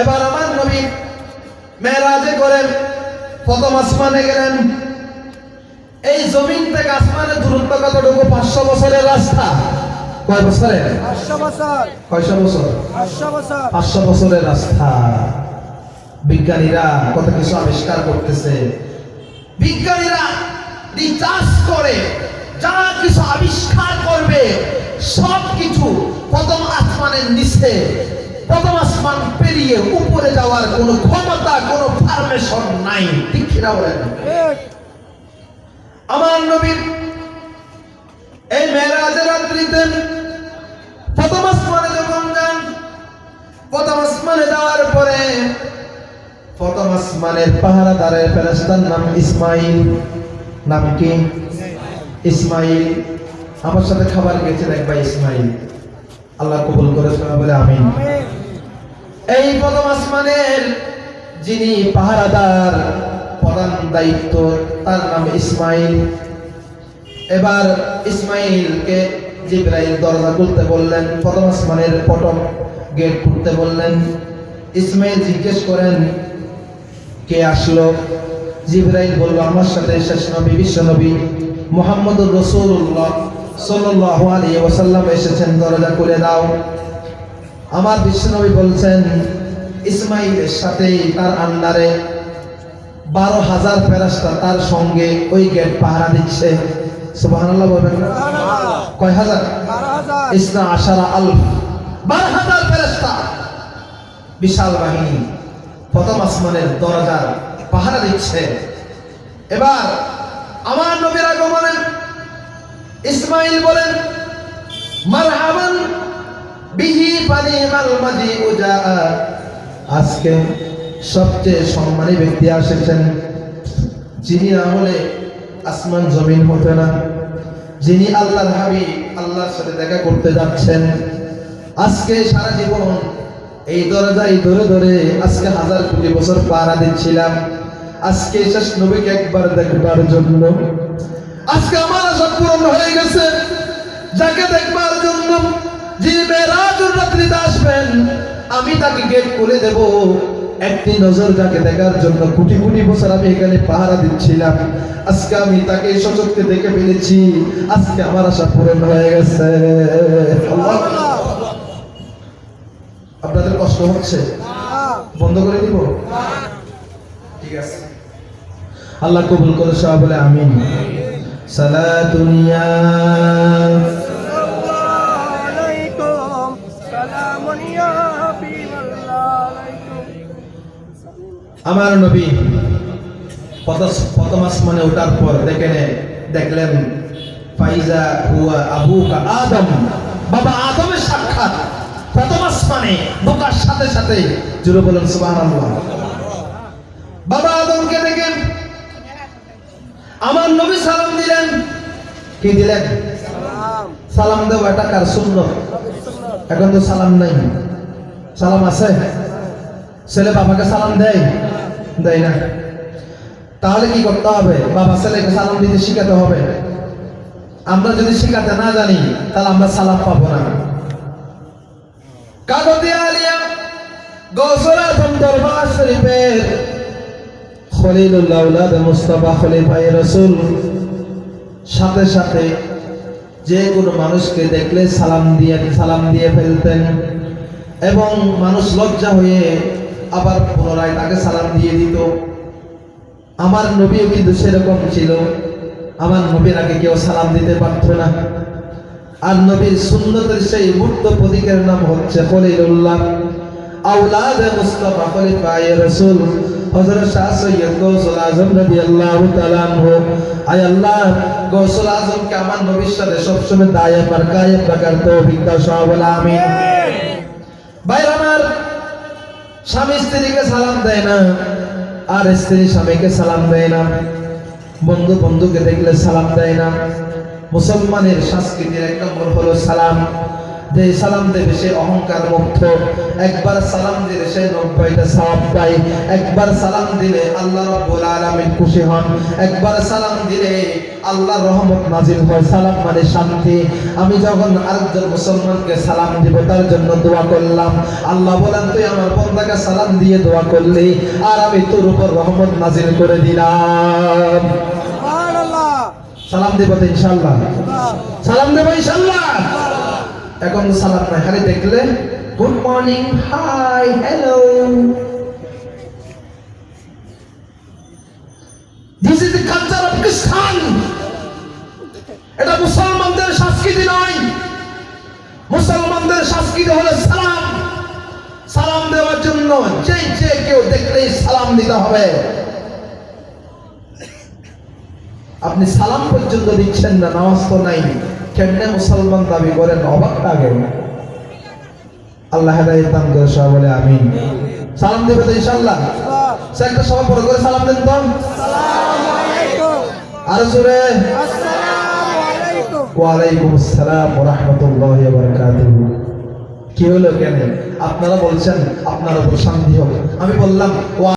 এবার আমার নবী মেরাজে করেন প্রথম আসমানে গেলেন। এই জমিন থেকে আসমানে দূরত্ব কতটুকু? পাঁচশো বছরের রাস্তা। কয় বছরের কয়শো বছর? পাঁচশো বছরের রাস্তা। বিজ্ঞানীরা কত কিছু আবিষ্কার করতেছে। বিজ্ঞানীরা রিচার্জ করে যা কিছু আবিষ্কার করবে সব কিছু প্রথম আসমানের নিচে, প্রথম আসমান পেরিয়ে উপরে যাওয়ার কোনো ক্ষমতা, কোনো পারমিশন নাই। ঠিক বলেন? আমার নবীর এই মেরাজের রাত্রিতে প্রথম আসমানে যখন যান, প্রথম আসমানে যাওয়ার পরে প্রথম আসমানের পাহারাদারের ফেরেস্তার নাম ইসমাইল। নাম কি? ইসমাইল। আমার সাথে খাবার গেছে দেখবা ইসমাইল। আল্লাহ কবুল করে শোনা বলে আমিন। আমিন। এই প্রথম আসমানের যিনি পাহারাদার প্রধান দায়িত্ব তার নাম ইসমাইল। এবার ইসমাইলকে জিব্রাইল দরজা খুলতে বললেন প্রথম আসমানের পটম গেট খুলতে বললেন। ইসমাইল জিজ্ঞেস করেন কে আসলো? জিব্রাইল বলল আমার সাথে শেষ নবী বিশ্ব নবী মোহাম্মদুর রসুল্লাহ সাল্লাল্লাহু আলাইহি ওয়াসাল্লাম এসেছেন দরজা খুলে দাও। আমার বিশ্বনবী বলছেন ইসমাইলের সাথে তার আন্ডারে বারো হাজার ফেরাস্তা তার সঙ্গে ওই গেট পাহারা দিচ্ছে। সুবহানাল্লাহ বলবেন কয় হাজার? ইসনা আশারা আলফ। বারো হাজার ফেরেস্তা বিশাল বাহিনী প্রথম আসমানের দরজার পাহারা দিচ্ছে। এবার আমার নবীর আগমনে ইসমাইল বলেন, মারহাবান বিহি পানি মাল মাদি উজা। আজকে সবচেয়ে সম্মানী ব্যক্তি আসেছেন, যিনি না হলে আসমান জমিন হতো না। যিনি আল্লাহর হাবিব আল্লাহর সাথে দেখা করতে যাচ্ছেন। আজকে সারা জীবন এই দরজায় ধরে ধরে আজকে হাজার কোটি বছর পাড়া দিচ্ছিলাম। আজকে শেষ নবীকে একবার দেখবার জন্য আজকে আমার আশা পূরণ হয়ে গেছে। যাকে দেখবার জন্য যে মেরাজুর রাত্রিতে আসবেন, আমি তাকে গেট খুলে দেব। একটি নজর যাকে দেখার জন্য কোটি কোটি বছর আমি এখানে পাহারা দিচ্ছিলাম। আজকে আমি তাকে সচককে দেখে ফেলেছি। আজকে আমার আশা পূরণ হয়ে গেছে। আপনাদের কষ্ট হচ্ছে। বন্ধ করে দিব? ঠিক আছে। আল্লাহ কবুল করে সব বলে আমিন। হাবিবাল্লাহ আলাইকুম আমার নবী প্রথম- আসমানে ওঠার পর দেখে দেখলেন ফাইজা হুয়া আবুকা আদম। বাবা আদমের সাক্ষাৎ। প্রথম আসমানে ঢোকার সাথে সাথে জুড়ে বলেন সুবহানাল্লাহ। বাবা আদমকে দেখেন আমার নবী সালাম দিলেন। কি দিলেন? সালাম। দেওয়া এটা কার শূন্য এখন তো সালাম নাই। সালাম আছে? ছেলে বাবাকে সালাম দেয়? দেয় না। তাহলে কি করতে হবে? বাবা ছেলেকে সালাম দিতে শিখাতে হবে। আমরা যদি শিখাতে না জানি তাহলে আমরা সালাম পাবো না। কাগজে আলিয়া গৌসল দরবার শরীফের খলিলুল্লাহ উলাদ মুস্তাফা খলিফাই রসুল। সাথে সাথে যে কোনো মানুষকে দেখলে সালাম দিয়ে সালাম দিয়ে ফেলতেন এবং মানুষ লজ্জা হয়ে আবার পুনরায় তাকে সালাম দিয়ে দিত। আমার নবীও কিন্তু সেরকম ছিল। আমার নবীর আগে কেউ সালাম দিতে পারত না। আর নবীর সুন্নতের সেই মূর্ত প্রতীকের নাম হচ্ছে খলিলুল্লাহ। আউলাদ মুস্তাফা খলিফা ইয়া রাসূল। হযরত শাহ সৈয়দ গৌসুল আজম রাদিয়াল্লাহু তাআলা আনহু, আয় আল্লাহ, গৌসুল আজমকে আমার নবীর সবসময় দায়ে পার কায়ে রাখার তৌফিক দাও সব বলে আমিন। ভাই, আমার স্বামী স্ত্রীকে সালাম দেয় না, আর স্ত্রী স্বামীকে সালাম দেয় না। বন্ধু বন্ধুকে দেখলে সালাম দেয় না। মুসলমানের সংস্কৃতির এক নম্বর হলো সালাম। যে সালাম দেবে সে অহংকার মুক্ত। একবার সালাম দিলে সে নব্বইটা সওয়াব পায়। একবার সালাম দিলে আল্লাহ রাব্বুল আলামিন খুশি হন। একবার সালাম দিলে আল্লাহর রহমত নাজিল হয়। সালাম মানে শান্তি। আমি যখন আরেকজন মুসলমানকে সালাম দিব তার জন্য দোয়া করলাম। আল্লাহ বলেন তুই আমার বন্দাকে সালাম দিয়ে দোয়া করলি আর আমি তোর উপর রহমত নাজিল করে দিলাম। সালাম দেব আল্লাহ সালাম দেব ইনশাআল্লাহ। এখন সালাম নাই খালি দেখলে good morning hi hello this is the culture of Christian এটা মুসলমানদের সংস্কৃতি নয়। মুসলমানদের সংস্কৃতি হলো সালাম। সালাম দেওয়ার জন্য যে যে কেউ দেখলেই সালাম দিতে হবে। আপনি সালাম পর্যন্ত দিচ্ছেন না, নামাজ তো নাই। কেমনে মুসলমান দাবি করেন, অবাক লাগে আল্লাহ বলে, আমিন। সালাম দেবে তো বড় করে সালাম দেন আর আলাইকুম ওয়ালাইকুম আসসালাম ওয়া রাহমাতুল্লাহি ওয়া কি হলো কেন? আপনারা বলছেন আপনার উপর শান্তি হোক আমি বললাম